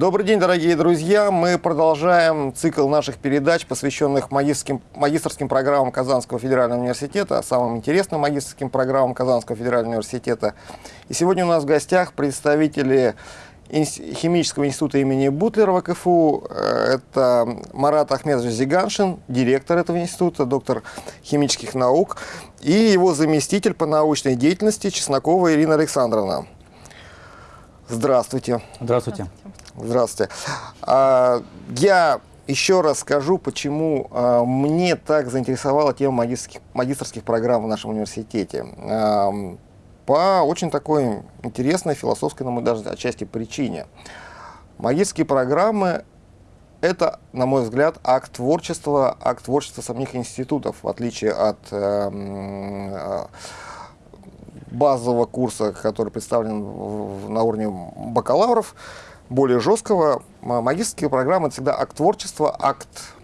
Добрый день, дорогие друзья! Мы продолжаем цикл наших передач, посвященных магистрским, магистрским программам Казанского федерального университета, самым интересным магистрским программам Казанского федерального университета. И сегодня у нас в гостях представители Химического института имени Бутлерова КФУ. Э, это Марат Ахмедович Зиганшин, директор этого института, доктор химических наук, и его заместитель по научной деятельности Чеснокова Ирина Александровна. Здравствуйте. Здравствуйте. Здравствуйте. А, я еще раз скажу, почему а, мне так заинтересовала тема магистрских, магистрских программ в нашем университете. По очень такой интересной философской, на мой даже отчасти причине. Магистрские программы – это, на мой взгляд, акт творчества, акт творчества самих институтов, в отличие от э, э, базового курса, который представлен на уровне бакалавров, более жесткого. Магистрские программы – всегда акт творчества, акт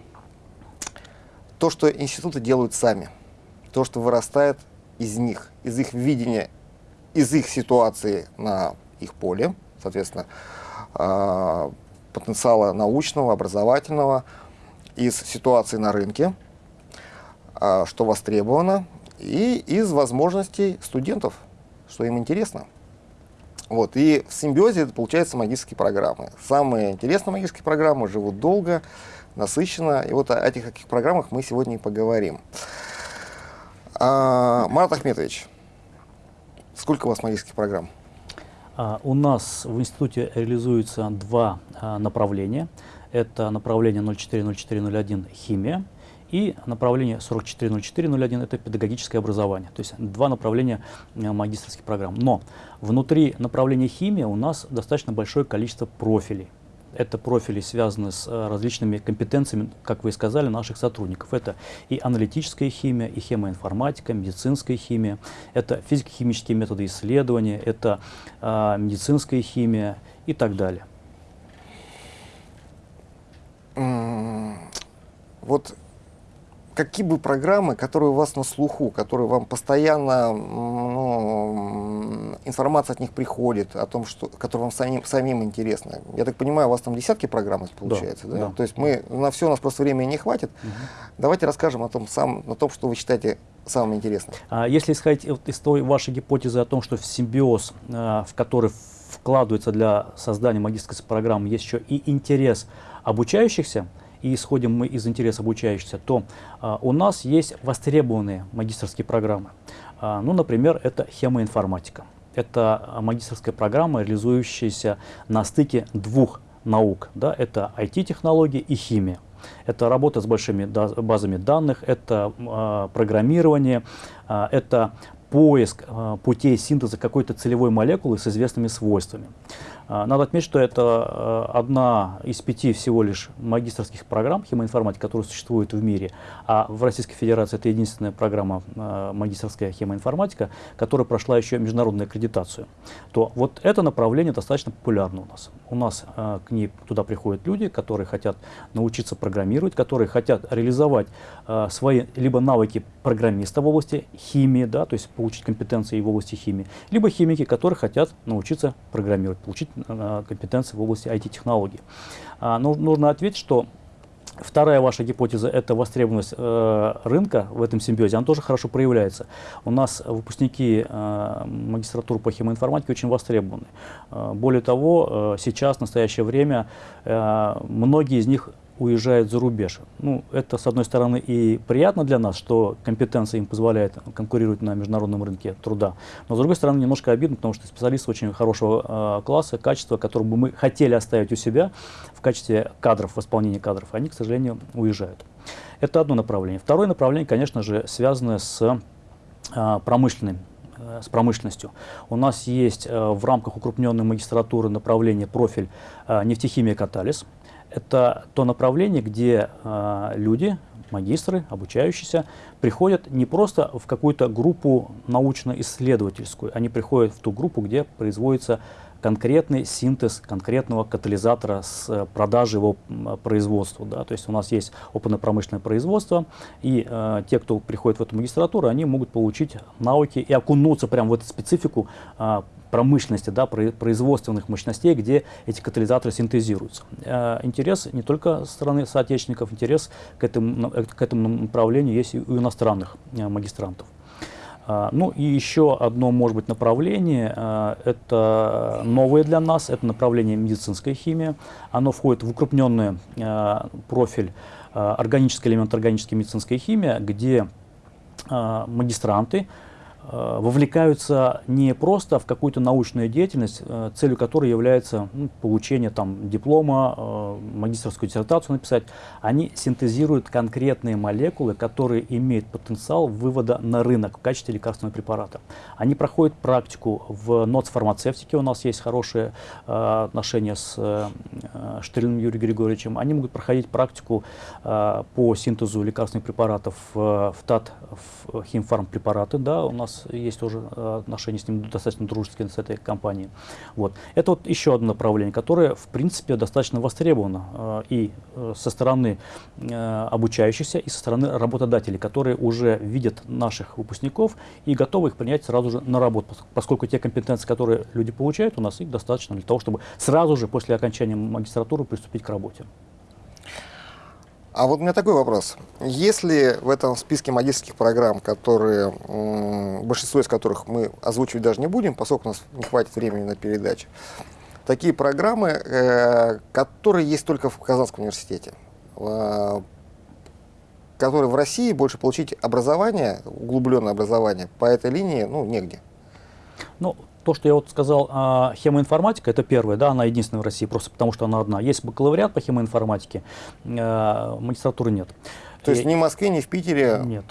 то, что институты делают сами, то, что вырастает из них, из их видения из их ситуации на их поле, соответственно, а, потенциала научного, образовательного, из ситуации на рынке, а, что востребовано, и из возможностей студентов, что им интересно. Вот, и в симбиозе это получается магистрские программы. Самые интересные магистрские программы живут долго, насыщенно. И вот о этих каких программах мы сегодня и поговорим. А, Марат Ахметович, Сколько у вас магических программ? А, у нас в институте реализуется два а, направления. Это направление 040401 химия и направление 440401 это педагогическое образование. То есть два направления а, магистрских программ. Но внутри направления химия у нас достаточно большое количество профилей. Это профили связаны с э, различными компетенциями, как вы и сказали, наших сотрудников. Это и аналитическая химия, и хемоинформатика, медицинская химия, это физико-химические методы исследования, это э, медицинская химия и так далее. Вот какие бы программы, которые у вас на слуху, которые вам постоянно ну, информация от них приходит, о том, что, которые вам самим, самим интересны. Я так понимаю, у вас там десятки программ получается, да? да? да. То есть мы на все у нас просто времени не хватит. Угу. Давайте расскажем о том, сам, о том, что вы считаете самым интересным. А если исходить из той вашей гипотезы о том, что в симбиоз, а, в который вкладывается для создания магистрской программы, есть еще и интерес обучающихся, и исходим мы из интереса обучающихся, то а, у нас есть востребованные магистрские программы. А, ну, например, это хемоинформатика. Это магистрская программа, реализующаяся на стыке двух наук. Да, это IT-технологии и химия. Это работа с большими базами данных, это э, программирование, э, это поиск э, путей синтеза какой-то целевой молекулы с известными свойствами. А, надо отметить, что это э, одна из пяти всего лишь магистрских программ химоинформатики, которые существуют в мире, а в Российской Федерации это единственная программа э, магистрская химоинформатика, которая прошла еще международную аккредитацию. То вот это направление достаточно популярно у нас. У нас э, к ней туда приходят люди, которые хотят научиться программировать, которые хотят реализовать свои либо навыки программиста в области химии, да, то есть получить компетенции в области химии, либо химики, которые хотят научиться программировать, получить компетенции в области IT-технологий. А, ну, нужно ответить, что Вторая ваша гипотеза – это востребованность э, рынка в этом симбиозе. Она тоже хорошо проявляется. У нас выпускники э, магистратуры по химоинформатике очень востребованы. Э, более того, э, сейчас, в настоящее время, э, многие из них уезжают за рубеж. Ну, это, с одной стороны, и приятно для нас, что компетенция им позволяет конкурировать на международном рынке труда, но, с другой стороны, немножко обидно, потому что специалисты очень хорошего э, класса, качества, которые бы мы хотели оставить у себя в качестве кадров, в исполнении кадров, они, к сожалению, уезжают. Это одно направление. Второе направление, конечно же, связано с э, промышленным с промышленностью. У нас есть э, в рамках укрупненной магистратуры направление профиль э, нефтехимия катализ. Это то направление, где э, люди, магистры, обучающиеся, приходят не просто в какую-то группу научно-исследовательскую, они приходят в ту группу, где производится конкретный синтез конкретного катализатора с э, продажи его производству. Да? То есть у нас есть опытно-промышленное производство, и э, те, кто приходит в эту магистратуру, они могут получить навыки и окунуться прямо в эту специфику э, промышленности, да, производственных мощностей, где эти катализаторы синтезируются. Э, интерес не только стороны соотечественников, интерес к этому, к этому направлению есть и у иностранных э, магистрантов. А, ну и еще одно, может быть, направление, а, это новое для нас, это направление медицинская химия. Оно входит в укрупненный а, профиль органический элемент органической медицинской химии, где магистранты вовлекаются не просто в какую-то научную деятельность, э, целью которой является ну, получение там, диплома, э, магистрскую диссертацию написать. Они синтезируют конкретные молекулы, которые имеют потенциал вывода на рынок в качестве лекарственного препарата. Они проходят практику в НОЦ фармацевтике, у нас есть хорошие отношения с Штыриным Юрием Григорьевичем. Они могут проходить практику по синтезу лекарственных препаратов в ТАТ, в химфармпрепараты. Да, у нас есть тоже э, отношения с ним достаточно дружеские с этой компанией. Вот. Это вот еще одно направление, которое, в принципе, достаточно востребовано э, и э, со стороны обучающихся, и со стороны работодателей, которые уже видят наших выпускников и готовы их принять сразу же на работу, поскольку те компетенции, которые люди получают у нас, их достаточно для того, чтобы сразу же после окончания магистратуры приступить к работе. А вот у меня такой вопрос. Если в этом списке магистрских программ, которые, большинство из которых мы озвучивать даже не будем, поскольку у нас не хватит времени на передачу, такие программы, э, которые есть только в Казанском университете, э, которые в России больше получить образование, углубленное образование по этой линии, ну, негде. Ну, то, что я вот сказал, а, хемоинформатика, это первая, да, она единственная в России, просто потому что она одна. Есть бакалавриат по хемоинформатике, а, магистратуры нет. То есть ни в Москве, ни в Питере? Нет.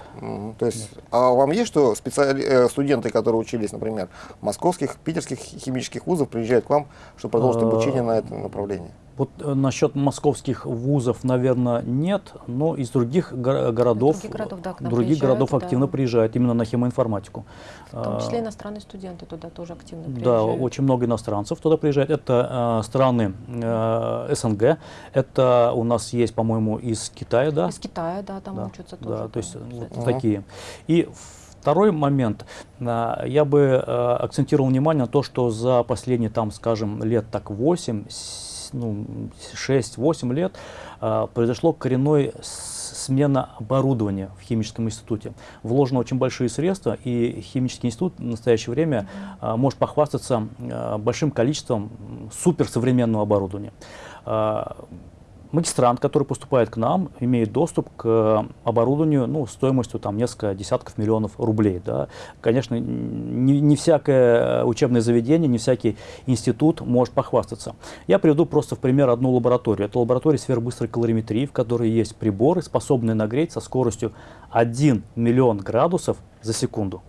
То есть, нет. а вам есть что специали... Э, студенты, которые учились, например, московских, питерских химических вузов, приезжают к вам, чтобы продолжить а, обучение на этом направлении? Вот э, насчет московских вузов, наверное, нет, но из других го городов, других городов, да, других городов активно да. приезжают именно на химоинформатику. В том числе иностранные студенты туда тоже активно приезжают. Да, очень много иностранцев туда приезжают. Это э, страны э, СНГ, это у нас есть, по-моему, из Китая, да? Из Китая, да, там да, учатся тоже. Да, то есть вот такие. И Второй момент, э, я бы э, акцентировал внимание на то, что за последние, там, скажем, лет так 8, ну, 6-8 лет э, произошло коренной смена оборудования в химическом институте. Вложено очень большие средства, и химический институт в настоящее время э, может похвастаться э, большим количеством суперсовременного оборудования. Э, магистрант, который поступает к нам, имеет доступ к оборудованию ну, стоимостью там, несколько десятков миллионов рублей. Да. Конечно, не, не всякое учебное заведение, не всякий институт может похвастаться. Я приведу просто в пример одну лабораторию. Это лаборатория сфер быстрой калориметрии, в которой есть приборы, способные нагреть со скоростью 1 миллион градусов за секунду.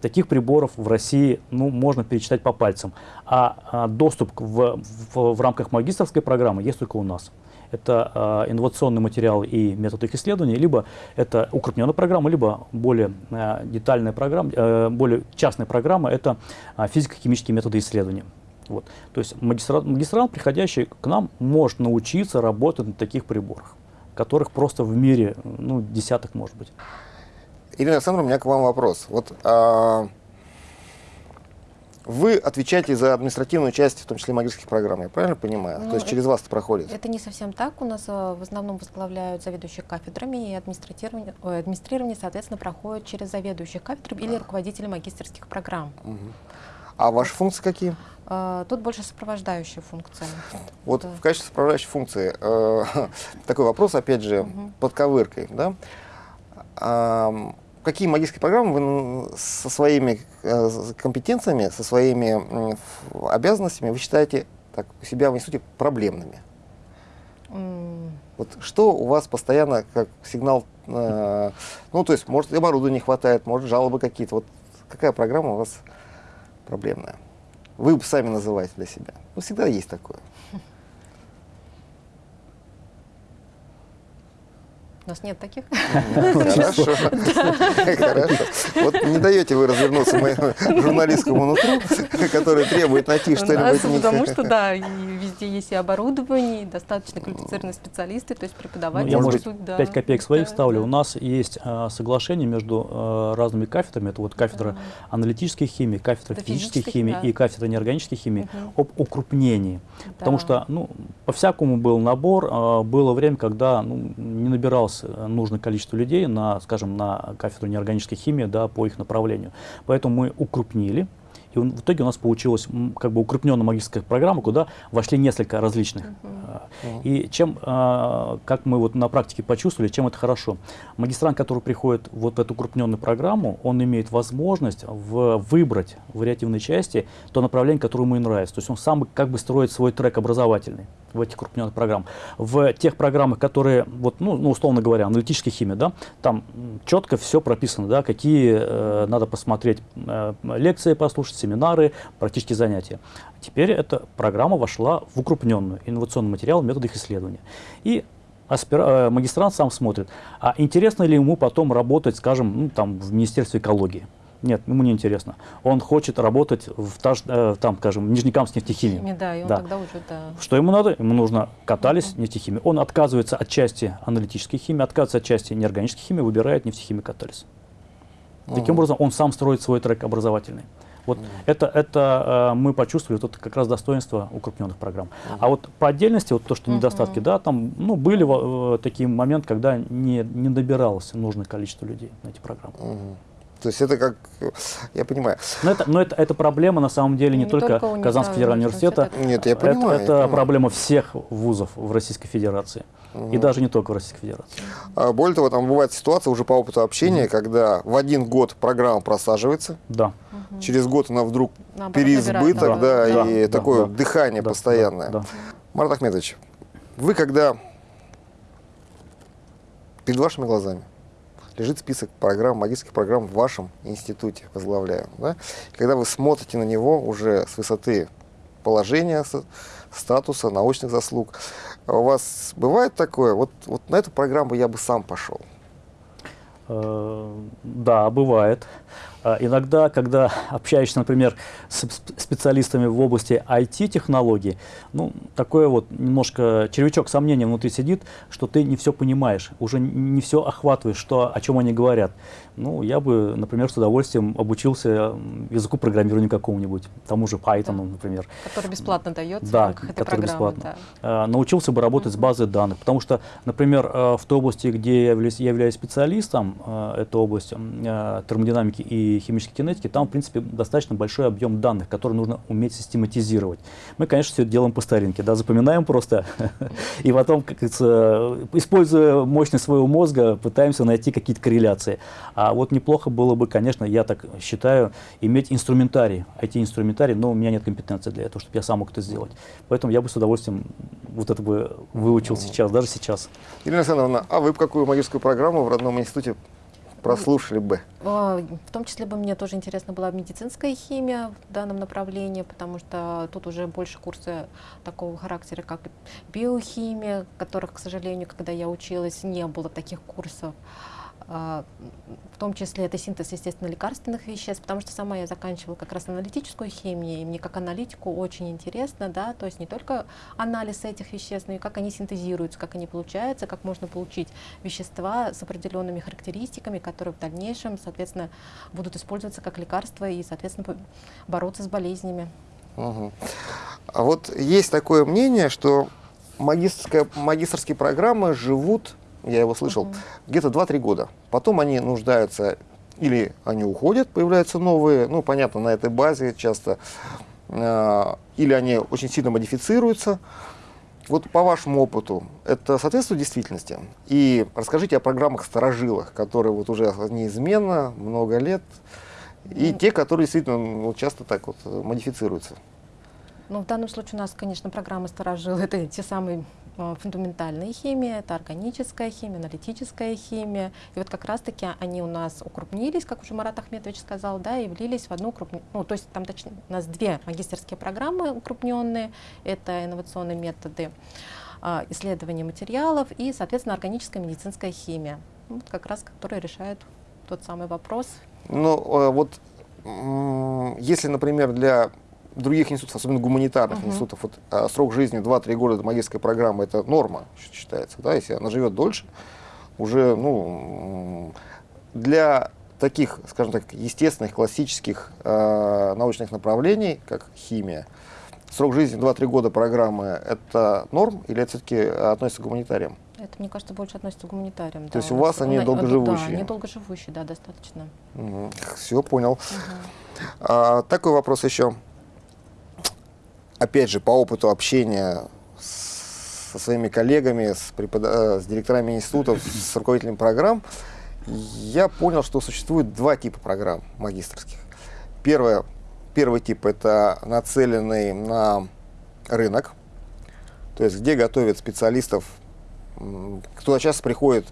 Таких приборов в России ну, можно перечитать по пальцам. А, а доступ в, в, в рамках магистрской программы есть только у нас это э, инновационный материал и метод их исследования, либо это укрупненная программа, либо более э, детальная программа, э, более частная программа, это э, физико-химические методы исследования. Вот. То есть магистрант, магистрант, приходящий к нам, может научиться работать на таких приборах, которых просто в мире ну, десяток может быть. Ирина Александровна, у меня к вам вопрос. Вот, а, вы отвечаете за административную часть, в том числе магистрских программ, я правильно понимаю? Ну, То есть через вас это проходит? Это не совсем так. У нас э, в основном возглавляют заведующие кафедрами, и администрирование, ой, администрирование соответственно, проходит через заведующих кафедр или руководителей магистрских программ. Угу. А ваши функции какие? Uh, тут больше сопровождающие функции. Вот да. в качестве сопровождающей функции uh, такой вопрос, опять же, угу. под ковыркой. Да? Какие магические программы вы со своими э, компетенциями, со своими обязанностями вы считаете так, у себя в институте проблемными? Mm. Вот что у вас постоянно как сигнал, э, ну то есть может оборудования не хватает, может жалобы какие-то, вот какая программа у вас проблемная? Вы сами называете для себя. Ну всегда есть такое. У нас нет таких. Хорошо. Хорошо. Вот не даете вы развернуться моему журналистскому нутру, который требует найти что-нибудь. Потому что, да, везде есть и оборудование, и достаточно квалифицированные специалисты, то есть преподаватели. Ну, я, может быть, 5 копеек своих ставлю. У нас есть соглашение между разными кафедрами. Это вот кафедра аналитической химии, кафедра физической химии и кафедра неорганической химии об укрупнении. Потому что, ну, по-всякому был набор. Было время, когда ну, не набирался нас нужное количество людей на, скажем, на кафедру неорганической химии да, по их направлению. Поэтому мы укрупнили. И в итоге у нас получилась как бы укрупненная магистрская программа, куда вошли несколько различных. Uh -huh. И чем, а, как мы вот на практике почувствовали, чем это хорошо. Магистрант, который приходит вот в эту укрупненную программу, он имеет возможность в, выбрать в вариативной части то направление, которое ему нравится. То есть он сам как бы строит свой трек образовательный в этих крупненных программах. В тех программах, которые, вот, ну, ну, условно говоря, аналитическая химия, да, там четко все прописано, да, какие э, надо посмотреть э, лекции, послушать, семинары, практические занятия. Теперь эта программа вошла в укрупненную инновационный материал методов исследования. И аспир... Э, магистрант сам смотрит, а интересно ли ему потом работать, скажем, ну, там, в Министерстве экологии. Нет, ему не интересно. Он хочет работать в, таж, э, там, скажем, Нижнекамск нефтехимии. Да, и он да. тогда уже, да. Что ему надо? Ему нужно катались uh -huh. нефтехимии. Он отказывается от части аналитической химии, отказывается от части неорганической химии, выбирает нефтехимию катались. Uh -huh. Таким образом, он сам строит свой трек образовательный. Вот uh -huh. это, это э, мы почувствовали, вот это как раз достоинство укрупненных программ. -huh. А вот по отдельности, вот то, что недостатки, uh -huh. да, там ну, были э, такие моменты, когда не, не добиралось нужное количество людей на эти программы. Uh -huh. То есть это как, я понимаю. Но это, но это, это проблема на самом деле не, не только, только Казанского федерального университета. Нет, я понимаю. Это, это понимаю. проблема всех вузов в Российской Федерации. Угу. И даже не только в Российской Федерации. А, более того, там бывает ситуация уже по опыту общения, угу. когда в один год программа просаживается. Да. Угу. Через год она вдруг Наоборот, переизбыток, да, да, и да, такое да, дыхание да, постоянное. Да, да. Марат Ахмедович, вы когда перед вашими глазами лежит список программ, магистрских программ в вашем институте, возглавляем. Да? Когда вы смотрите на него уже с высоты положения, статуса, научных заслуг, у вас бывает такое, вот, вот на эту программу я бы сам пошел? Э, да, бывает. А иногда, когда общаешься, например, с специалистами в области IT-технологий, ну, такое вот немножко червячок сомнения внутри сидит, что ты не все понимаешь, уже не все охватываешь, что, о чем они говорят. Ну, я бы, например, с удовольствием обучился языку программирования какому-нибудь, тому же Python, да. например. Который бесплатно дается да, в который бесплатно. Да. А, научился бы работать uh -huh. с базой данных, потому что, например, э, в той области, где я являюсь, я являюсь специалистом, э, это область э, термодинамики и химической кинетики, там, в принципе, достаточно большой объем данных, которые нужно уметь систематизировать. Мы, конечно, все это делаем по старинке, да, запоминаем просто, и потом, как используя мощность своего мозга, пытаемся найти какие-то корреляции. А вот неплохо было бы, конечно, я так считаю, иметь инструментарий, IT-инструментарий, но у меня нет компетенции для этого, чтобы я сам мог это сделать. Поэтому я бы с удовольствием вот это бы выучил сейчас, даже сейчас. Ирина Александровна, а вы какую магическую программу в родном институте прослушали бы? А, в том числе бы мне тоже интересна была медицинская химия в данном направлении, потому что тут уже больше курсы такого характера, как биохимия, которых, к сожалению, когда я училась, не было таких курсов. А, в том числе это синтез, естественно, лекарственных веществ, потому что сама я заканчивала как раз аналитическую химию, и мне как аналитику очень интересно, да, то есть не только анализ этих веществ, но и как они синтезируются, как они получаются, как можно получить вещества с определенными характеристиками, которые в дальнейшем, соответственно, будут использоваться как лекарства и, соответственно, бороться с болезнями. Угу. А вот есть такое мнение, что магистрские программы живут я его слышал, угу. где-то 2-3 года. Потом они нуждаются, или они уходят, появляются новые, ну, понятно, на этой базе часто, э, или они очень сильно модифицируются. Вот по вашему опыту, это соответствует действительности? И расскажите о программах старожилах, которые вот уже неизменно, много лет, и те, которые действительно ну, часто так вот модифицируются. Ну, в данном случае у нас, конечно, программы старожилы, это те самые Э, фундаментальная химия, это органическая химия, аналитическая химия. И вот как раз-таки они у нас укрупнились, как уже Марат Ахметович сказал, да, и влились в одну укрупненную, ну, то есть там точнее, у нас две магистерские программы укрупненные, это инновационные методы а, исследование материалов и, соответственно, органическая медицинская химия. Вот как раз, которые решают тот самый вопрос. Ну, э, вот если, например, для других институтов, особенно гуманитарных uh-huh. институтов, вот, а, срок жизни 2-3 года магистрской программы это норма считается, да, если она живет дольше, уже, ну, для таких, скажем так, естественных, классических э, научных направлений, как химия, срок жизни 2-3 года программы – это норм или это все-таки относится к гуманитариям? Это, мне кажется, больше относится к гуманитариям. То да, есть у вас они долгоживущие? Да, они долгоживущие, да, достаточно. Угу. Все, понял. Угу. А, такой вопрос еще. Опять же, по опыту общения со своими коллегами, с, препод... Э, с директорами институтов, с руководителями программ, я понял, что существует два типа программ магистрских. Первое, первый тип – это нацеленный на рынок, то есть где готовят специалистов, туда часто приходят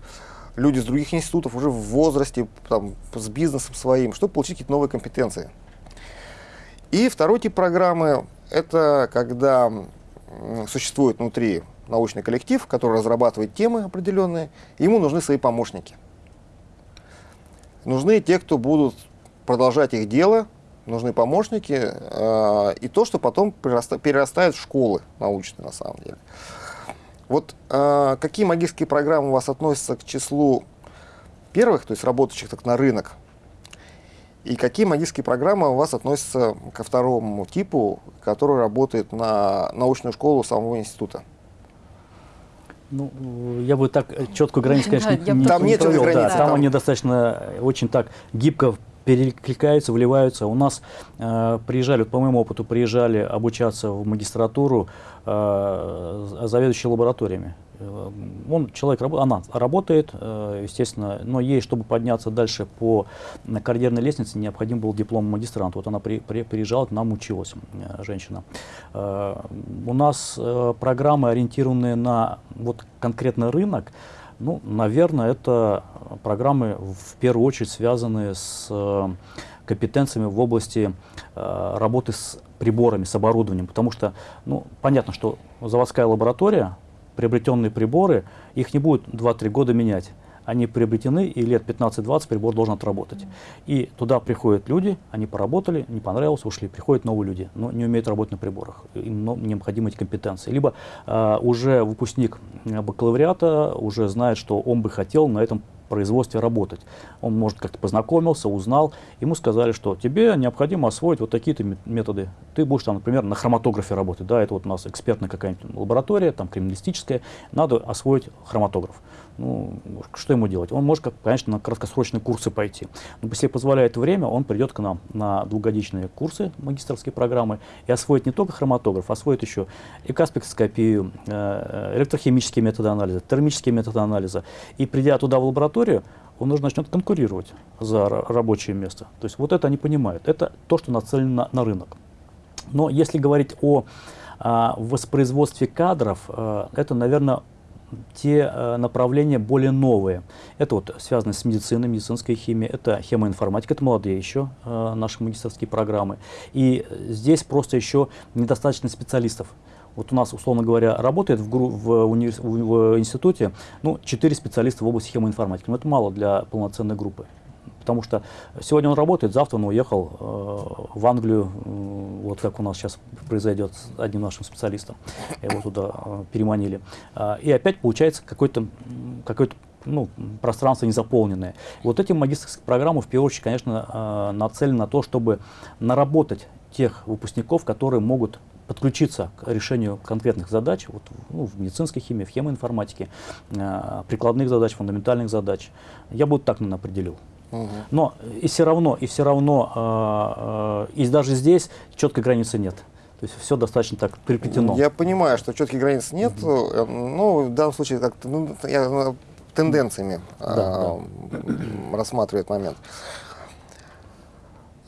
люди с других институтов уже в возрасте, там, с бизнесом своим, чтобы получить какие-то новые компетенции. И второй тип программы – это когда существует внутри научный коллектив, который разрабатывает темы определенные, ему нужны свои помощники. Нужны те, кто будут продолжать их дело, нужны помощники, э, и то, что потом перерастает в школы научные на самом деле. Вот э, какие магические программы у вас относятся к числу первых, то есть работающих так на рынок, и какие магические программы у вас относятся ко второму типу, который работает на научную школу самого института? Ну, я бы так четкую границу, конечно, да, не, там нет провел. Границы, да, там, там они достаточно очень так гибко перекликаются, вливаются. У нас э, приезжали, вот по моему опыту, приезжали обучаться в магистратуру э, заведующие лабораториями. Э, он, человек, она работает, э, естественно, но ей, чтобы подняться дальше по карьерной лестнице, необходим был диплом магистранта. Вот она при, при, приезжала, к нам училась, э, женщина. У нас программы, ориентированные на вот конкретный рынок, ну, наверное, это программы в первую очередь связанные с э, компетенциями в области э, работы с приборами, с оборудованием. Потому что, ну, понятно, что заводская лаборатория, приобретенные приборы, их не будет 2-3 года менять они приобретены, и лет 15-20 прибор должен отработать. И туда приходят люди, они поработали, не понравилось, ушли. Приходят новые люди, но не умеют работать на приборах. Им необходимы эти компетенции. Либо э, уже выпускник бакалавриата уже знает, что он бы хотел на этом производстве работать. Он, может, как-то познакомился, узнал. Ему сказали, что тебе необходимо освоить вот такие-то методы. Ты будешь, там, например, на хроматографе работать. Да, это вот у нас экспертная какая-нибудь лаборатория, там, криминалистическая. Надо освоить хроматограф. Ну, что ему делать? Он может, конечно, на краткосрочные курсы пойти. Но если позволяет время, он придет к нам на двухгодичные курсы магистрские программы и освоит не только хроматограф, освоит еще и э, э, электрохимические методы анализа, термические методы анализа. И придя туда в лабораторию, он уже начнет конкурировать за рабочее место. То есть вот это они понимают. Это то, что нацелено на, на рынок. Но если говорить о а, воспроизводстве кадров, а, это, наверное, те э, направления более новые. Это вот связано с медициной, медицинской химией, это хемоинформатика, это молодые еще э, наши магистрские программы. И здесь просто еще недостаточно специалистов. Вот у нас, условно говоря, работает в, в, универ, в институте ну, 4 специалиста в области хемоинформатики. Но это мало для полноценной группы. Потому что сегодня он работает, завтра он уехал э, в Англию, э, вот как у нас сейчас произойдет с одним нашим специалистом. Его туда э, переманили. Э, и опять получается какой-то какой ну, пространство незаполненное. Вот эти магистрские программы, в первую очередь, конечно, э, нацелены на то, чтобы наработать тех выпускников, которые могут подключиться к решению конкретных задач вот, ну, в медицинской химии, в хемоинформатике, э, прикладных задач, фундаментальных задач. Я бы вот так, наверное, определил. Но и все равно, и все равно, э, э, и даже здесь четкой границы нет. То есть все достаточно так переплетено. Я понимаю, что четких границ нет, угу. но в данном случае как ну, я э, тенденциями да, э, да. рассматриваю момент.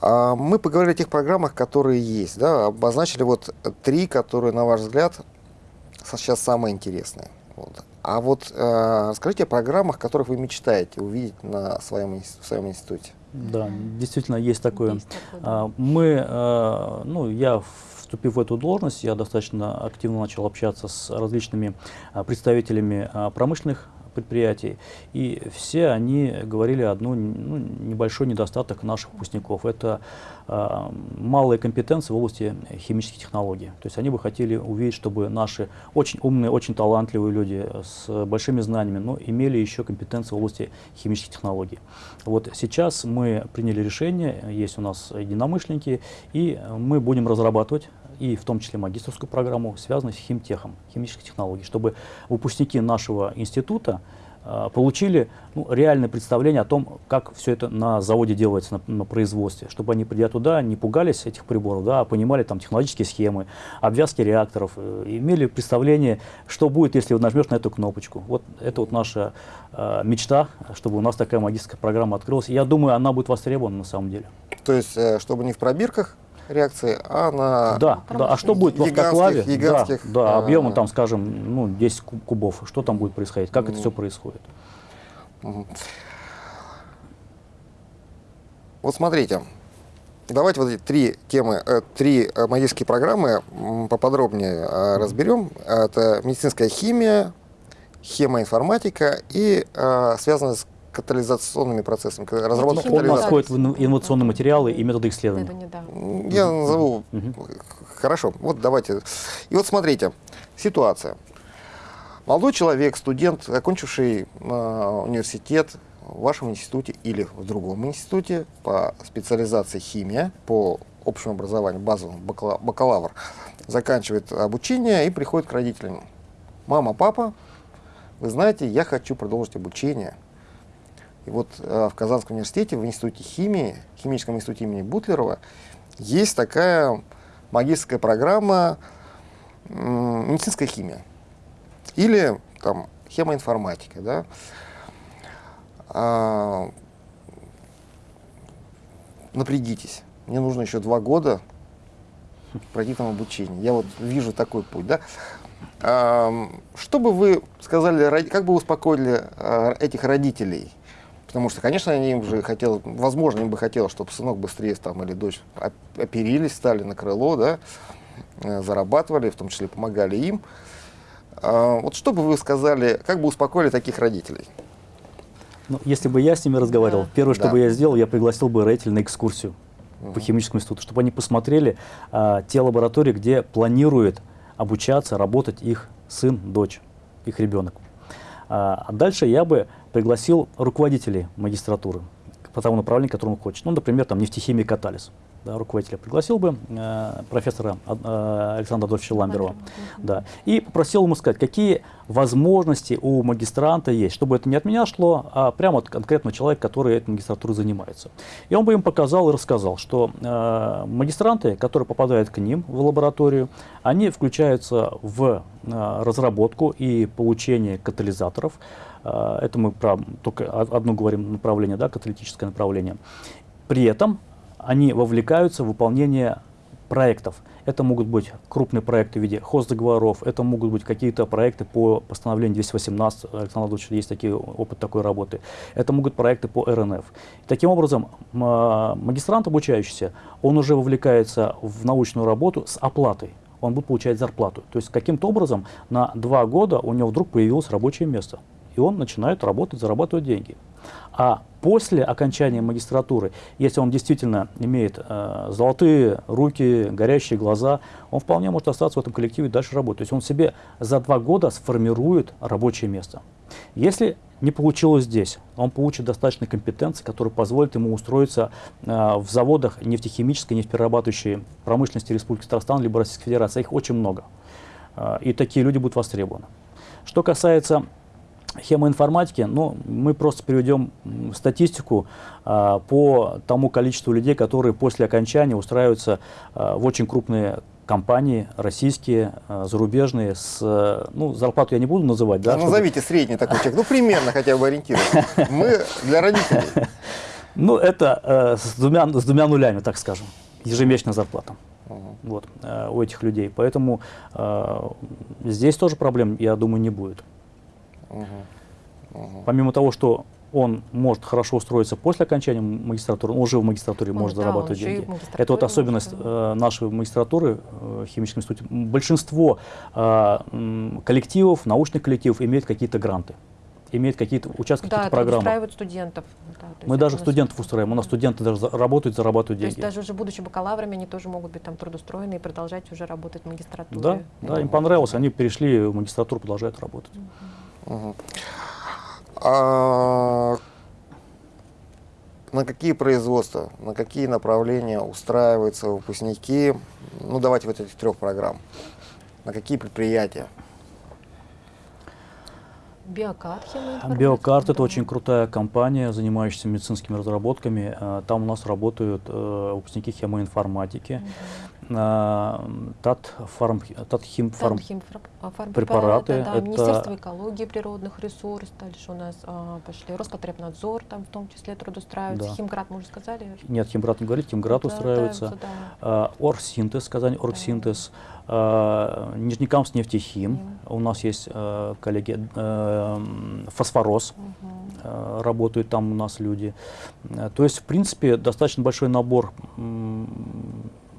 А мы поговорили о тех программах, которые есть, да, обозначили вот три, которые, на ваш взгляд, сейчас самые интересные. Вот. А вот э, расскажите о программах, которых вы мечтаете увидеть на своем, в своем институте. Да, действительно есть такое. Есть такое, да. А, Мы, э, ну, я вступив в эту должность, я достаточно активно начал общаться с различными а, представителями промышленных предприятий, и все они говорили одну ну, небольшой недостаток наших выпускников. Это малые компетенции в области химических технологий. То есть они бы хотели увидеть, чтобы наши очень умные, очень талантливые люди с большими знаниями, но имели еще компетенции в области химических технологий. Вот сейчас мы приняли решение, есть у нас единомышленники, и мы будем разрабатывать и в том числе магистрскую программу, связанную с химтехом, химических технологий, чтобы выпускники нашего института э, получили ну, реальное представление о том, как все это на заводе делается, на, на производстве, чтобы они, придя туда, не пугались этих приборов, да, а понимали там технологические схемы, обвязки реакторов, э, имели представление, что будет, если вот нажмешь на эту кнопочку. Вот это вот наша э, мечта, чтобы у нас такая магистрская программа открылась. Я думаю, она будет востребована на самом деле. То есть, э, чтобы не в пробирках реакции, а на Да, да. А что будет в автоклаве? гигантских, да, да, а, объемом там, скажем, ну, 10 куб- кубов. Что там будет происходить? Как это все происходит? Вот смотрите, давайте вот эти три темы, э, три э, магические программы поподробнее э, разберем. Это медицинская химия, хемоинформатика и э, связанная с катализационными процессами, к- разработка катализатора. входит в инно- инновационные материалы и методы исследования. Я назову. Мгм. Хорошо, вот давайте. И вот смотрите, ситуация. Молодой человек, студент, окончивший э, университет в вашем институте или в другом институте по специализации химия, по общему образованию, базовому, бакала- бакалавр, заканчивает обучение и приходит к родителям. Мама, папа, вы знаете, я хочу продолжить обучение. И вот э, в Казанском университете, в институте химии, химическом институте имени Бутлерова, есть такая магистрская программа медицинская химия или там хемоинформатика, да. А, напрягитесь, мне нужно еще два года пройти там обучение. Я вот вижу такой путь, да. А, что бы вы сказали, как бы успокоили а, этих родителей? Потому что, конечно, они им же хотел, возможно, им бы хотелось, чтобы сынок быстрее там или дочь оп- оперились, стали на крыло, да, э, зарабатывали, в том числе помогали им. А, Вот что бы вы сказали, как бы успокоили таких родителей? Ну, если бы я с ними разговаривал, Да. первое, что Да. бы я сделал, я пригласил бы родителей на экскурсию по химическому институту, чтобы они посмотрели а, те лаборатории, где планирует обучаться, работать их сын, дочь, их ребенок. А дальше я бы пригласил руководителей магистратуры по тому направлению, которому он хочет. Ну, например, там нефтехимия катализ. Да, руководителя пригласил бы э, профессора э, Александра Адольфовича Ламберова. Да. И попросил ему сказать, какие возможности у магистранта есть, чтобы это не от меня шло, а прямо от конкретного человека, который этой магистратурой занимается. И он бы им показал и рассказал, что э, магистранты, которые попадают к ним в лабораторию, они включаются в э, разработку и получение катализаторов. Э, это мы про только одно говорим направление, да, каталитическое направление. При этом они вовлекаются в выполнение проектов. Это могут быть крупные проекты в виде хоздоговоров, это могут быть какие-то проекты по постановлению 218, Александр Владимирович, есть такие, опыт такой работы. Это могут проекты по РНФ. Таким образом, а, магистрант обучающийся, он уже вовлекается в научную работу с оплатой. Он будет получать зарплату. То есть каким-то образом на два года у него вдруг появилось рабочее место. И он начинает работать, зарабатывать деньги. А после окончания магистратуры, если он действительно имеет э, золотые руки, горящие глаза, он вполне может остаться в этом коллективе и дальше работать. То есть он себе за два года сформирует рабочее место. Если не получилось здесь, он получит достаточно компетенции, которые позволят ему устроиться э, в заводах нефтехимической, нефтеперерабатывающей промышленности Республики Татарстан либо Российской Федерации. Их очень много. Э, и такие люди будут востребованы. Что касается хемоинформатики, ну, мы просто приведем статистику а, по тому количеству людей, которые после окончания устраиваются а, в очень крупные компании, российские, а, зарубежные, с, ну, зарплату я не буду называть, да, Ну, чтобы- Назовите средний такой человек, ну примерно хотя бы ориентируйтесь. Мы для родителей. ну, это э, с, двумя, с двумя нулями, так скажем, ежемесячная зарплата. Вот, э, у этих людей. Поэтому э, здесь тоже проблем, я думаю, не будет. Помимо того, что он может хорошо устроиться после окончания магистратуры, он уже в магистратуре Он, может да, зарабатывать деньги. Это вот особенность э, нашей магистратуры э, в химическом институте. Большинство э, коллективов, научных коллективов имеют какие-то гранты, имеют какие-то участки, Да, какие-то программы. устраивают студентов. Да, Мы даже нас- студентов устраиваем. У нас студенты даже работают, зарабатывают То есть деньги. даже уже будучи бакалаврами, они тоже могут быть там трудоустроены и продолжать уже работать в магистратуре. Да, да, им понравилось, они перешли в магистратуру, продолжают работать. А на какие производства, на какие направления устраиваются выпускники, ну давайте вот этих трех программ, на какие предприятия? Биокарт, Биокарт это очень крутая компания, занимающаяся медицинскими разработками. Э, Там у нас работают э, выпускники хемоинформатики, Татфарм, Татхимфарм, Там препараты, да, это- Министерство экологии природных ресурсов, дальше у нас а, пошли Роспотребнадзор, там в том числе трудоустраивается, Да. Химград, мы уже сказали. Нет, Химград не говорит, Химград устраивается. да. Э, Оргсинтез, Казань Оргсинтез, э, Нижнекамск нефтехим. Нефтехим. У нас есть э, коллеги э, Фосфорос, э, работают там у нас люди. То есть, в принципе, достаточно большой набор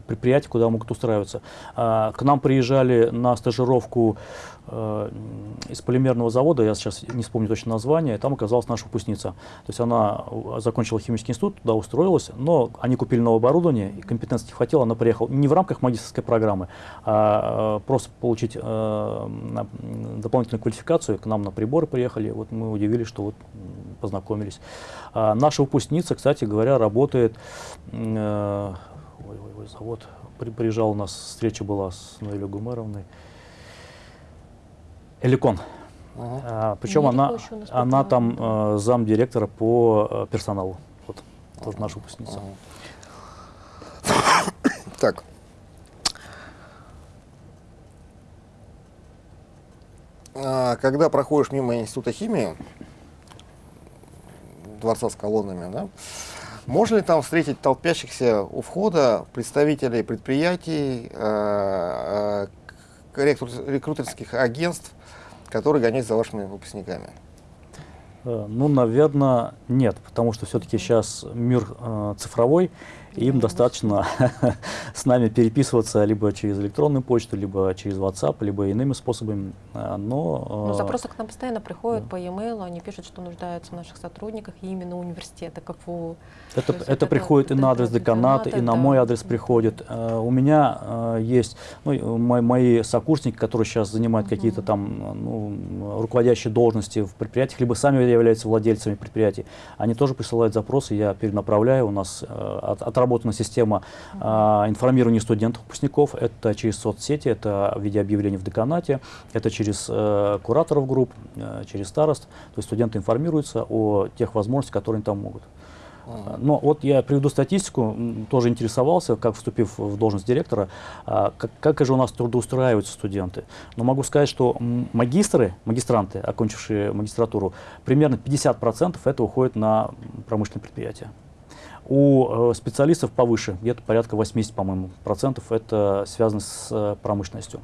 предприятий, куда могут устраиваться. А, К нам приезжали на стажировку э, из полимерного завода, я сейчас не вспомню точно название, там оказалась наша выпускница. То есть она э, закончила химический институт, туда устроилась, но они купили новое оборудование, и компетенции не хватило, она приехала не в рамках магистрской программы, а э, просто получить дополнительную квалификацию. К нам на приборы приехали, вот мы удивились, что вот познакомились. А наша выпускница, кстати говоря, работает, ой, ой, ой, завод, при, приезжал у нас, встреча была с Ноэлью Гумеровной, Эликон. Мгм. А, причем она, она там э, замдиректора по э, персоналу. Вот, тоже наша выпускница. Так. А, Когда проходишь мимо Института химии, дворца с колоннами, да, можно ли там встретить толпящихся у входа представителей предприятий, э, э, рекрутерских агентств, которые гоняются за вашими выпускниками? Э, Ну, наверное, нет, потому что все-таки сейчас мир э, цифровой, им достаточно с нами переписываться либо через электронную почту, либо через WhatsApp, либо иными способами. Э, Но, Ну, э, запросы к нам постоянно приходят да. по e-mail, они пишут, что нуждаются в наших сотрудниках, и именно университета КФУ. Это, это это- приходит и это на адрес деканата, и на да. мой адрес приходит. Э, У меня есть ну, и мо- мои сокурсники, которые сейчас занимают какие-то Мгм. там ну, руководящие должности в предприятиях, либо сами являются владельцами предприятий. Они тоже присылают запросы, я перенаправляю. У нас э, от- отработана система э, информирования студентов, выпускников. Это через соцсети, это в виде объявлений в деканате, это через э, кураторов групп, э, через старост. То есть студенты информируются о тех возможностях, которые они там могут. Но вот я приведу статистику, тоже интересовался, как вступив в должность директора, а, как, как же у нас трудоустраиваются студенты. Но могу сказать, что магистры, магистранты, окончившие магистратуру, примерно 50% это уходит на промышленные предприятия. У э, специалистов повыше, где-то порядка 80, по-моему, процентов это связано с э, промышленностью.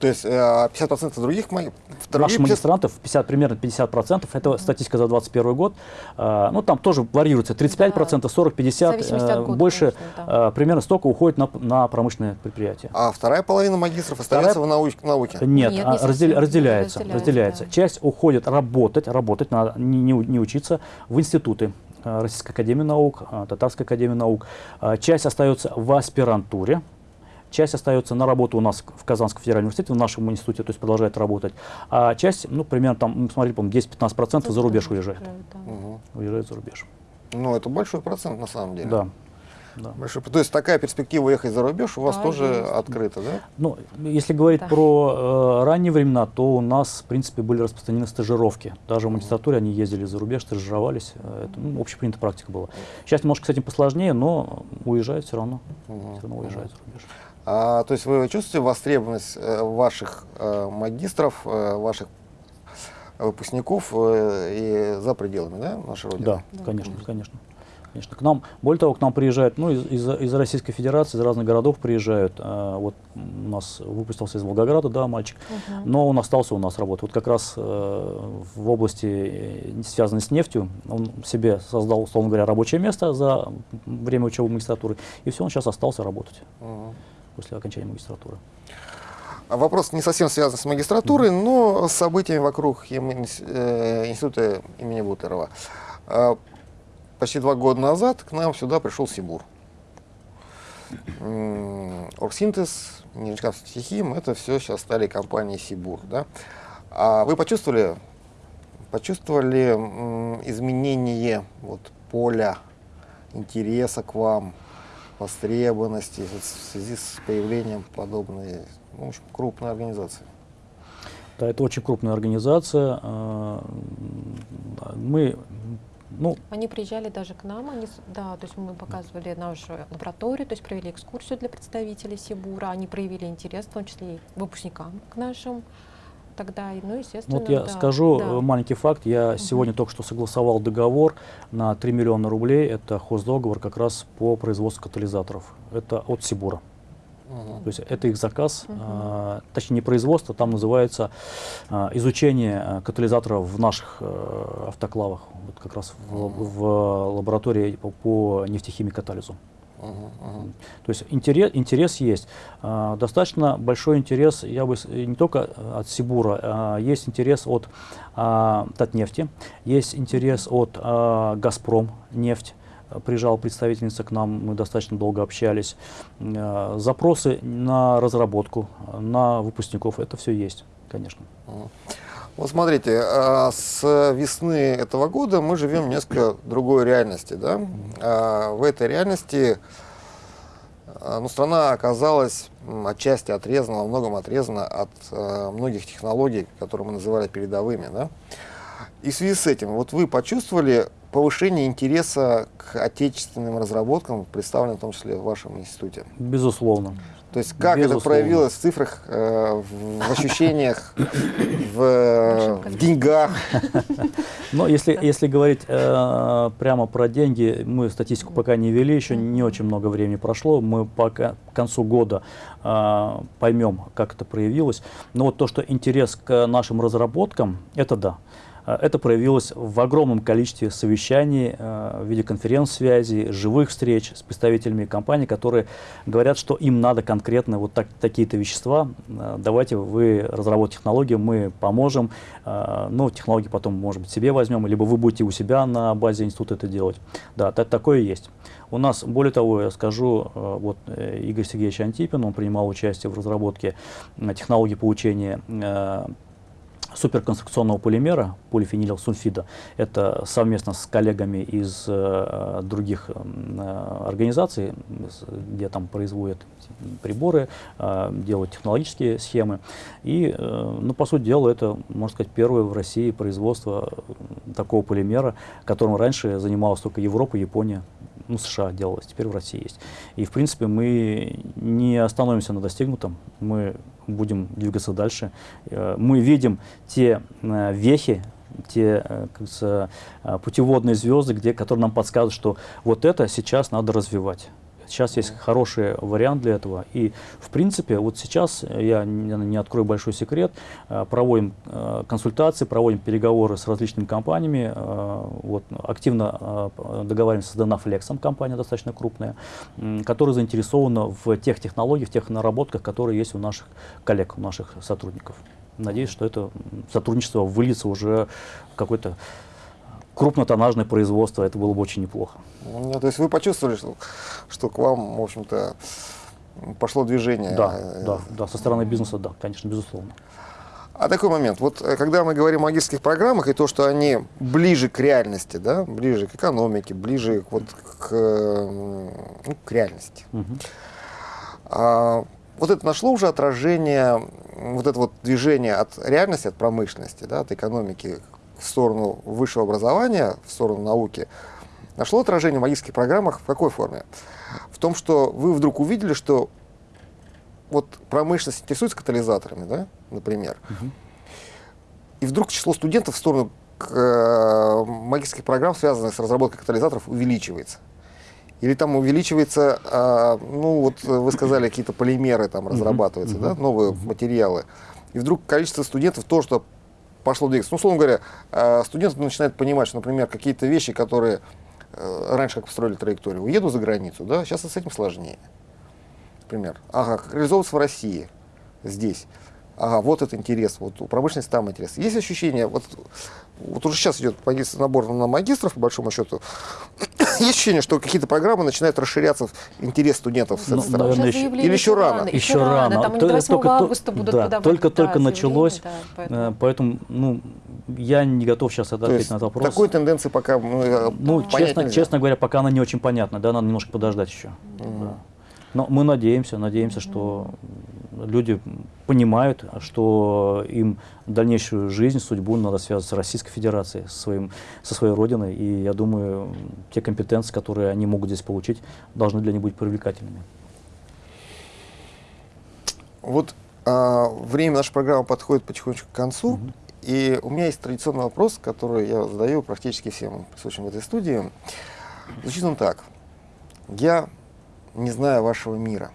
То есть э, 50% других моих... Наших магистрантов 50, примерно 50%, это статистика за 2021 год. А, ну, там тоже варьируется 35%, 40, 50, В зависимости от э, года, больше, конечно, да. э, примерно столько уходит на, на промышленные предприятия. А вторая половина магистров остается Вторая- в науч- науке? Нет, Нет, а, не раздел- совсем. разделяется, Разделяется, разделяется. да. Часть уходит работать, работать, надо не, не учиться в институты. Э, Российской академии наук, э, Татарской академии наук. А, Часть остается в аспирантуре, часть остается на работу у нас в Казанском федеральном университете, в нашем институте, то есть продолжает работать. А часть, ну, примерно там, мы смотрели, по-моему, 10-15% за рубеж уезжает. Да. Уезжает за рубеж. Ну, это большой процент на самом деле. Да. Да. Большой. То есть такая перспектива ехать за рубеж у вас Да, тоже есть. открыта, да? Ну, если говорить Да. про э, ранние времена, то у нас, в принципе, были распространены стажировки. Даже в магистратуре они ездили за рубеж, стажировались. Э, Это ну, общепринятая практика была. Сейчас немножко с этим посложнее, но уезжают все равно. Мгм. Все равно уезжают за рубеж. А, то есть вы чувствуете востребованность э, ваших э, магистров, э, ваших выпускников э, и за пределами, да, нашей Родины? Да, Да, конечно, конечно. Конечно. К нам, более того, к нам приезжают, ну, из, из, из Российской Федерации, из разных городов приезжают. А, вот у нас выпустился из Волгограда, да, мальчик, Мгм. но он остался у нас работать. Вот как раз э, в области, э, связанной с нефтью, он себе создал, условно говоря, рабочее место за время учебы магистратуры, и все, он сейчас остался работать Мгм. после окончания магистратуры. А Вопрос не совсем связан с магистратурой, но с событиями вокруг э, института имени Бутерова. Почти два года назад к нам сюда пришел Сибур. Оргсинтез, Нижнекамский хим, это все сейчас стали компании Сибур. Да? А вы почувствовали, почувствовали изменение вот, поля интереса к вам, востребованности в связи с появлением подобной ну, в общем, крупной организации? Да, это очень крупная организация. а, Мы, ну, Они приезжали даже к нам, они, да, то есть мы показывали нашу лабораторию, то есть провели экскурсию для представителей Сибура, они проявили интерес, в том числе и выпускникам к нашим тогда, ну, естественно, Вот я да, скажу да. э, маленький факт. Я сегодня только что согласовал договор на 3 миллиона рублей. Это хоздоговор как раз по производству катализаторов. Это от Сибура. То есть это их заказ, Мгм. а, точнее не производство, там называется а, изучение а, катализаторов в наших э, автоклавах, вот как раз в, в лаборатории по, по нефтехимии катализу. Мгм, мгм. То есть интерес, интерес есть. А, Достаточно большой интерес, я бы не только от Сибура, а, есть интерес от а, Татнефти, есть интерес от а, Газпром нефть. Приезжала представительница к нам, мы достаточно долго общались. А, Запросы на разработку, на выпускников, это все есть, конечно. Вот смотрите, а, с весны этого года мы живем в несколько другой реальности. Да? А, В этой реальности ну, страна оказалась отчасти отрезана, во многом отрезана от многих технологий, которые мы называли передовыми. Да? И в связи с этим, вот вы почувствовали повышение интереса к отечественным разработкам, представленным в том числе в вашем институте? Безусловно. То есть как это Безусловно. проявилось в цифрах, э, в, в ощущениях, в, э, в деньгах? Но если, если говорить э, прямо про деньги, мы статистику пока не вели, еще не очень много времени прошло. Мы пока к концу года э, поймем, как это проявилось. Но вот то, что интерес к нашим разработкам, это да. Э, Это проявилось в огромном количестве совещаний, э, в виде конференц-связей, живых встреч с представителями компаний, которые говорят, что им надо конкретно вот так, такие-то вещества. Э, Давайте вы разработайте технологию, мы поможем. Ну, технологии потом, может быть, себе возьмем, либо вы будете у себя на базе института это делать. Да, та- такое есть. У нас, более того, я скажу, вот э, Игорь Сергеевич Антипин, он принимал участие в разработке технологии получения суперконструкционного полимера, полифенилсульфида. Это совместно с коллегами из э, других э, организаций, где там производят приборы, э, делают технологические схемы. И, э, ну, по сути дела, это, можно сказать, первое в России производство такого полимера, которым раньше занималась только Европа, Япония, ну, США делалось, теперь в России есть. И, в принципе, мы не остановимся на достигнутом, мы будем двигаться дальше. Э, Мы видим те э, вехи, те э, путеводные звезды, где, которые нам подсказывают, что вот это сейчас надо развивать. Сейчас есть хороший вариант для этого. И, в принципе, вот сейчас, я не, открою большой секрет, э, проводим э, консультации, проводим переговоры с различными компаниями. э, Вот, активно э, п- договариваемся с Dynaflex, компания достаточно крупная, которая заинтересована в тех технологиях, в тех наработках, которые есть у наших коллег, у наших сотрудников. Надеюсь, что это сотрудничество выльется уже в какое-то крупнотоннажное производство. Это было бы очень неплохо. Ну, То есть вы почувствовали, что, что к вам, в общем-то, пошло движение? Да, да, да, со стороны бизнеса, да, конечно, безусловно. А такой момент, вот э, когда мы говорим о магистрских программах и то, что они ближе к реальности, да, ближе к экономике, ближе к, вот, к, э, ну, к реальности. Мгм. А, вот это нашло уже отражение, вот это вот движение от реальности, от промышленности, да, от экономики в сторону высшего образования, в сторону науки, нашло отражение в магистрских программах в какой форме? В том, что вы вдруг увидели, что вот промышленность интересуется катализаторами, да, например, Мгм. и вдруг число студентов в сторону э, магистрских программ, связанных с разработкой катализаторов, увеличивается. Или там увеличивается, э, ну вот вы сказали, какие-то полимеры там разрабатываются, да, новые материалы. И вдруг количество студентов то, что пошло двигаться. Ну, условно говоря, э, студенты начинают понимать, что, например, какие-то вещи, которые э, раньше как построили траекторию, уеду за границу, да, сейчас с этим сложнее. Например, ага, как реализовываться в России, здесь. Ага, вот это интерес, вот у промышленности там интерес. Есть ощущение, вот, вот уже сейчас идет магистр, набор на магистров, по большому счету, есть ощущение, что какие-то программы начинают расширяться в интерес студентов с Ну, этой стороны? наверное, еще- или еще рано? Еще рано. Там они То- до 8 только- то- августа будут да, подавать. только-только да, началось, да, Э, поэтому- Поэтому, ну, я не готов сейчас ответить на этот вопрос. такой тенденции пока ну, э, Ну, честно, нельзя. честно говоря, пока она не очень понятна, да, надо немножко подождать еще. Да. Но мы надеемся, надеемся, что люди понимают, что им дальнейшую жизнь, судьбу надо связывать с Российской Федерацией, со, своим, со своей родиной. И я думаю, те компетенции, которые они могут здесь получить, должны для них быть привлекательными. Вот а, время нашей программы подходит потихонечку к концу. И у меня есть традиционный вопрос, который я задаю практически всем присутствующим в этой студии. Звучит он так. Я не знаю вашего мира,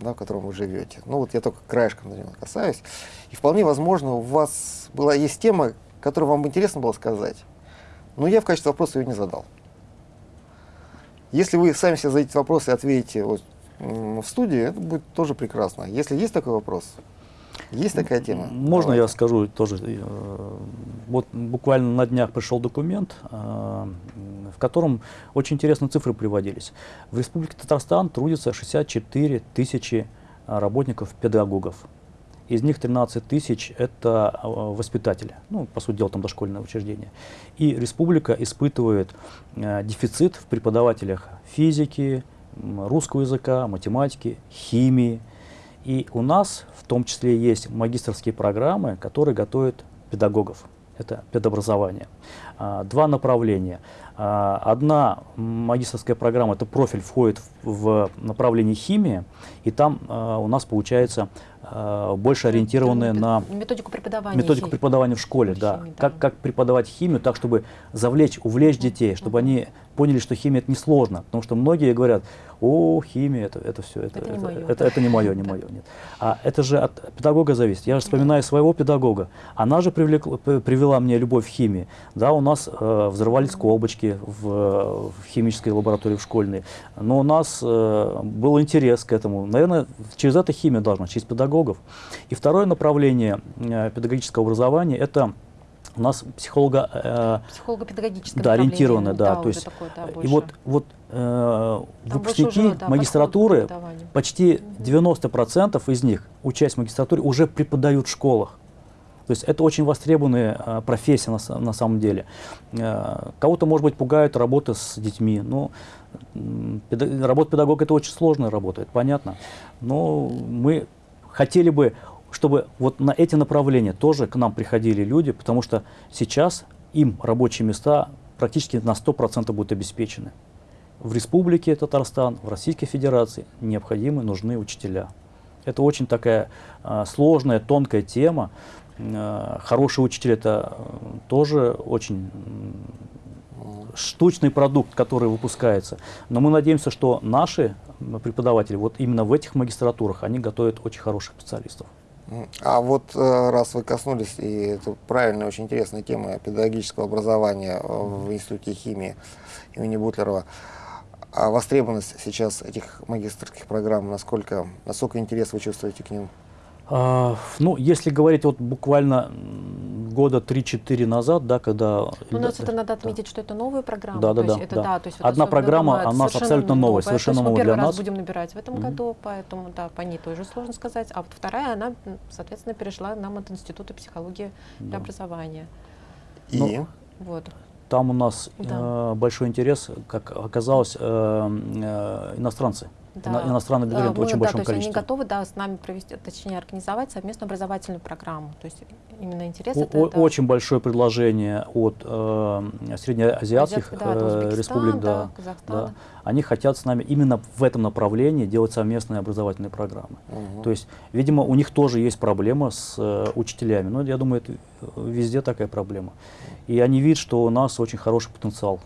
да, в котором вы живете. Ну вот я только краешком на него касаюсь. И вполне возможно, у вас была есть тема, которую вам интересно было сказать. Но я в качестве вопроса ее не задал. Если вы сами себе зададите вопрос и ответите вот, в студии, это будет тоже прекрасно. Если есть такой вопрос, есть такая тема? Можно Давайте. я скажу тоже? э, Вот буквально на днях пришел документ, э, в котором очень интересные цифры приводились. В Республике Татарстан трудится 64 тысячи э, работников-педагогов. Из них 13 тысяч – это воспитатели, ну, по сути дела, там дошкольное учреждение. И республика испытывает дефицит в преподавателях физики, русского языка, математики, химии. И у нас в том числе есть магистрские программы, которые готовят педагогов. Это педобразование. А, Два направления. А, Одна магистрская программа, это профиль входит в направление химии, и там а, у нас получается больше ориентированная на методику преподавания. методику химии. преподавания в школе, да. Химии, да. Как, как преподавать химию так, чтобы завлечь, увлечь детей, чтобы они поняли, что химия это несложно. Потому что многие говорят, о, химия, это, это все, это, Это не это, моё». это, это не мое, не мое. Нет. А это же от педагога зависит. Я же вспоминаю своего педагога. Она же привлекла- привела мне любовь к химии. Да, у нас э, взрывались колбочки в, в химической лаборатории в школьной. Но у нас э, был интерес к этому. Наверное, через это химия должна, через педагогов. И второе направление э, педагогического образования – это у нас психолога э, Психолого-педагогическое да, ориентированное, да, уже то есть такое, да, и вот вот э, выпускники уже, да, магистратуры почти 90% из них, учась в магистратуре, уже преподают в школах. То есть это очень востребованная э, профессия на, на самом деле. Э, кого-то, может быть, пугает работа с детьми. Ну, м, педа- работа педагога это очень сложная работа, это понятно. Но мы хотели бы, чтобы вот на эти направления тоже к нам приходили люди, потому что сейчас им рабочие места практически на 100% будут обеспечены. В Республике Татарстан, в Российской Федерации необходимы, нужны учителя. Это очень такая а, сложная, тонкая тема. А, хороший учитель это э, тоже очень штучный продукт, который выпускается. Но мы надеемся, что наши преподаватели вот именно в этих магистратурах, они готовят очень хороших специалистов. А вот э, раз вы коснулись, и это правильная, очень интересная тема педагогического образования э, в Институте химии имени Бутлерова, а востребованность сейчас этих магистрских программ, насколько, насколько интерес вы чувствуете к ним? А, ну, если говорить вот буквально года 3-4 назад, да, когда... У нас да, это надо да. отметить, что это новая программа. Да, да, то есть да, это, да. да. то есть вот Одна программа, думаю, она абсолютно новая, новая. совершенно новая для первый раз нас. будем набирать в этом Мгм. году, поэтому да, по ней тоже сложно сказать. А вот вторая, она, соответственно, перешла нам от Института психологии для Да. образования. И Ну, Вот. Там у нас Да. э, большой интерес, как оказалось, э, э, иностранцы. Ино- иностранные абитуриенты мы, в очень да, большом то есть они готовы, да, с нами провести, точнее, организовать совместную образовательную программу. То есть именно интерес О- это, о- это Очень большое предложение от э, среднеазиатских азиат- да, это э, Узбекистан, республик, да, да, да. Они хотят с нами именно в этом направлении делать совместные образовательные программы. Мгм. То есть, видимо, у них тоже есть проблема с э, учителями. Но я думаю, это э, везде такая проблема. И они видят, что у нас очень хороший потенциал,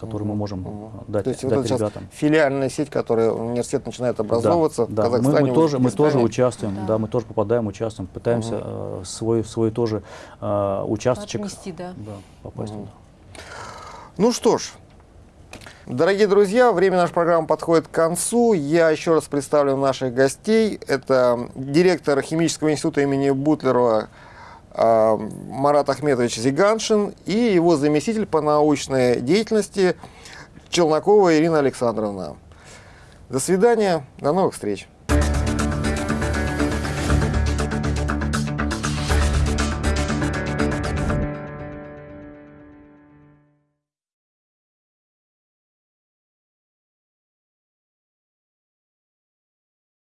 который мы Мгм, можем э, дать, То есть вот дать это сейчас ребятам. филиальная сеть, которая университет начинает образовываться да, в да. Мы- Казахстане, мы, тоже, мы тоже участвуем, да. Да. мы тоже попадаем, участвуем, пытаемся э, свой, свой тоже э, участочек Отнести, да. да, попасть Мгм. туда. Ну что ж, дорогие друзья, время нашей программы подходит к концу. Я еще раз представлю наших гостей. Это директор химического института имени Бутлерова Марат Ахметович Зиганшин и его заместитель по научной деятельности Челнокова Ирина Александровна. До свидания, до новых встреч.